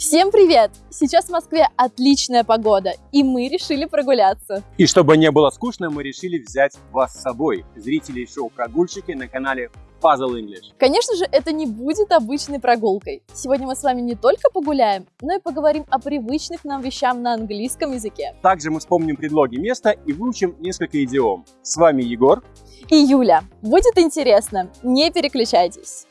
Всем привет! Сейчас в Москве отличная погода, и мы решили прогуляться. И чтобы не было скучно, мы решили взять вас с собой, зрителей шоу «Прогульщики» на канале Puzzle English. Конечно же, это не будет обычной прогулкой. Сегодня мы с вами не только погуляем, но и поговорим о привычных нам вещам на английском языке. Также мы вспомним предлоги места и выучим несколько идиом. С вами Егор и Юля. Будет интересно, не переключайтесь.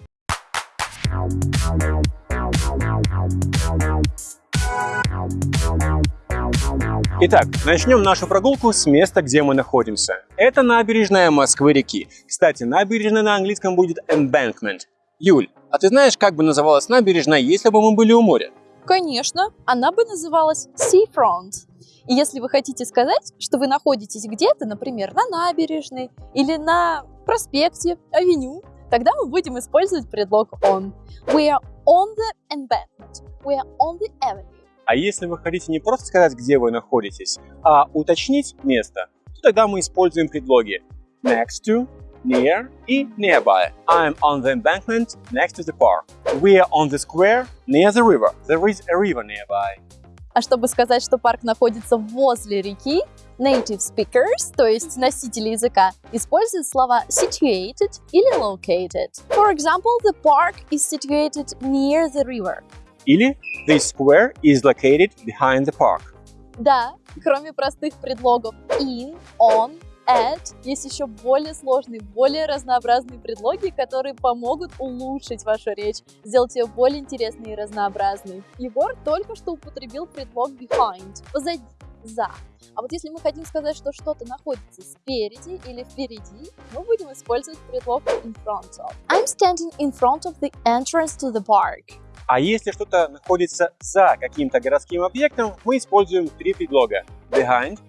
Итак, начнем нашу прогулку с места, где мы находимся. Это набережная Москвы-реки. Кстати, набережная на английском будет embankment. Юль, а ты знаешь, как бы называлась набережная, если бы мы были у моря? Конечно, она бы называлась seafront. И если вы хотите сказать, что вы находитесь где-то, например, на набережной или на проспекте, авеню, тогда мы будем использовать предлог on. We are on the embankment. We are on the avenue. А если вы хотите не просто сказать, где вы находитесь, а уточнить место, то тогда мы используем предлоги next to, near и nearby. I'm on the embankment next to the park. We are on the square near the river. There is a river nearby. А чтобы сказать, что парк находится возле реки, native speakers, то есть носители языка, используют слова situated или located. For example, the park is situated near the river. Или the square is located behind the park. Да, кроме простых предлогов in, on, at, есть еще более сложные, более разнообразные предлоги, которые помогут улучшить вашу речь, сделать ее более интересной и разнообразной. Егор только что употребил предлог behind, позади, за. А вот если мы хотим сказать, что что-то находится спереди или впереди, мы будем использовать предлог in front of. I'm standing in front of the entrance to the park. А если что-то находится за каким-то городским объектом, мы используем три предлога behind,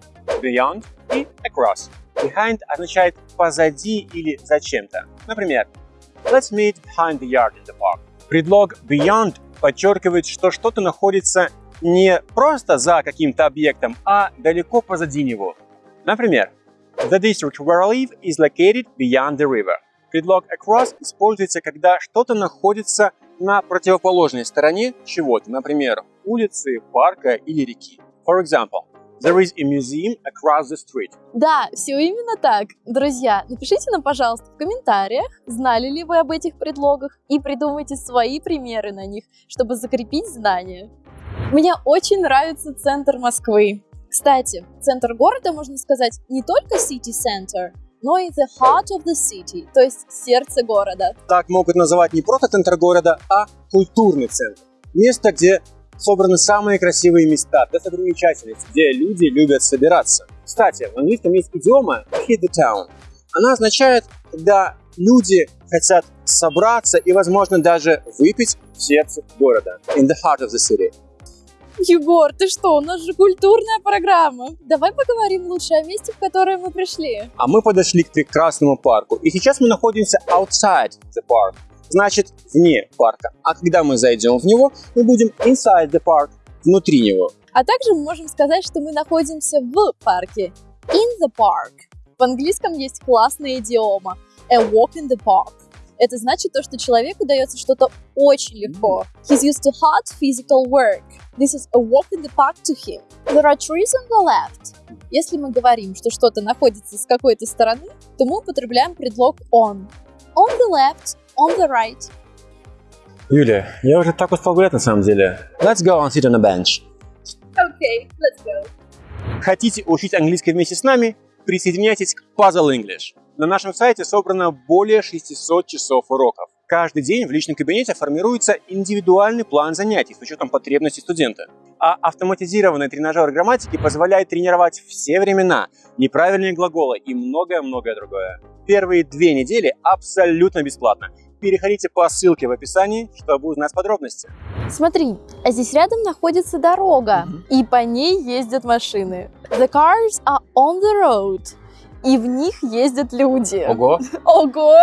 beyond и across. Behind означает позади или за чем-то. Например, let's meet behind the yard in the park. Предлог beyond подчеркивает, что что-то находится не просто за каким-то объектом, а далеко позади него. Например, the district where I live is located beyond the river. Предлог across используется, когда что-то находится на противоположной стороне чего-то, например, улицы, парка или реки. For example, There is a museum across the street. Да, все именно так. Друзья, напишите нам, пожалуйста, в комментариях, знали ли вы об этих предлогах и придумайте свои примеры на них, чтобы закрепить знания. Мне очень нравится центр Москвы. Кстати, центр города, можно сказать, не только city center, но и the heart of the city, то есть сердце города. Так могут называть не просто центр города, а культурный центр. Место, где собраны самые красивые места, достопримечательности, где люди любят собираться. Кстати, в английском есть идиома hit the town. Она означает, когда люди хотят собраться и, возможно, даже выпить в сердце города. In the heart of the city. Егор, ты что, у нас же культурная программа. Давай поговорим лучше о месте, в которое мы пришли. А мы подошли к прекрасному парку. И сейчас мы находимся outside the park. Значит, вне парка. А когда мы зайдем в него, мы будем inside the park, внутри него. А также мы можем сказать, что мы находимся в парке. In the park. В английском есть классная идиома. A walk in the park. Это значит то, что человеку дается что-то очень легко. He's used to hard physical work. This is a walk in the park to him. There are trees on the left. Если мы говорим, что что-то находится с какой-то стороны, то мы употребляем предлог on. On the left, on the right. Юля, я уже так устал гулять на самом деле. Let's go and sit on a bench. Okay, let's go. Хотите учить английский вместе с нами? Присоединяйтесь к Puzzle English. На нашем сайте собрано более 600 часов уроков. Каждый день в личном кабинете формируется индивидуальный план занятий с учетом потребностей студента. А автоматизированный тренажер грамматики позволяет тренировать все времена, неправильные глаголы и многое-многое другое. Первые две недели абсолютно бесплатно. Переходите по ссылке в описании, чтобы узнать подробности. Смотри, а здесь рядом находится дорога, mm -hmm. и по ней ездят машины. The cars are on the road и в них ездят люди. Ого! Ого!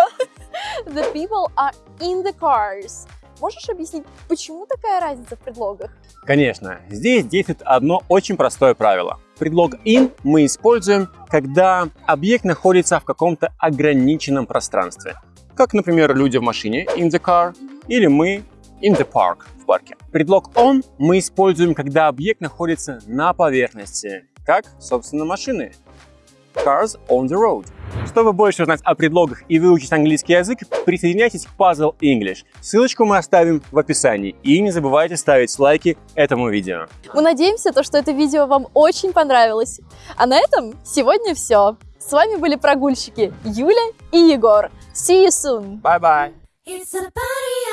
The people are in the cars. Можешь объяснить, почему такая разница в предлогах? Конечно, здесь действует одно очень простое правило. Предлог in мы используем, когда объект находится в каком-то ограниченном пространстве. Как, например, люди в машине in the car или мы in the park в парке. Предлог on мы используем, когда объект находится на поверхности, как, собственно, машины. Cars on the road. Чтобы больше узнать о предлогах и выучить английский язык, присоединяйтесь к Puzzle English. Ссылочку мы оставим в описании. И не забывайте ставить лайки этому видео. Мы надеемся, то, что это видео вам очень понравилось. А на этом сегодня все. С вами были прогульщики Юля и Егор. See you soon! Bye-bye! It's a party